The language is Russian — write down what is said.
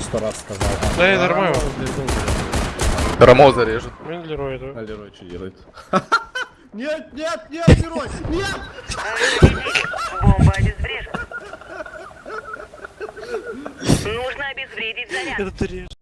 Сто раз сказал. Да, я нормально. Рамо зарежет. Блин, Лерой, да. А Лерой что делает? Нет, нет, нет, Лерой! Нет! Бомба обезврежена. Нужно обезвредить заряд. Это ты режешь.